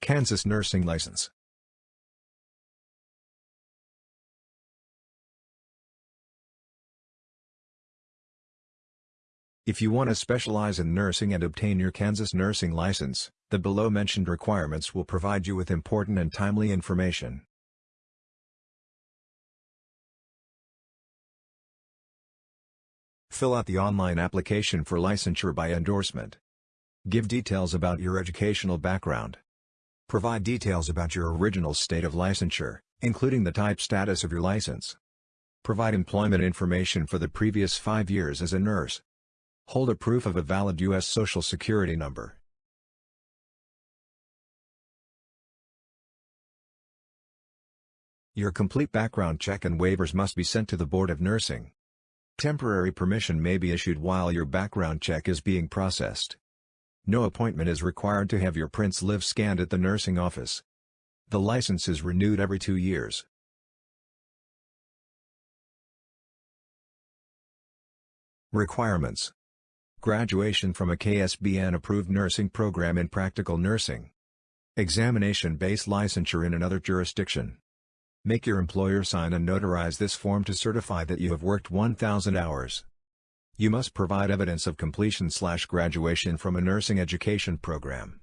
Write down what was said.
Kansas Nursing License If you want to specialize in nursing and obtain your Kansas nursing license, the below-mentioned requirements will provide you with important and timely information. Fill out the online application for licensure by endorsement. Give details about your educational background. Provide details about your original state of licensure, including the type status of your license. Provide employment information for the previous five years as a nurse. Hold a proof of a valid U.S. Social Security number. Your complete background check and waivers must be sent to the Board of Nursing. Temporary permission may be issued while your background check is being processed. No appointment is required to have your prints live scanned at the nursing office. The license is renewed every two years. Requirements Graduation from a KSBN-approved nursing program in practical nursing. Examination-based licensure in another jurisdiction. Make your employer sign and notarize this form to certify that you have worked 1,000 hours. You must provide evidence of completion slash graduation from a nursing education program.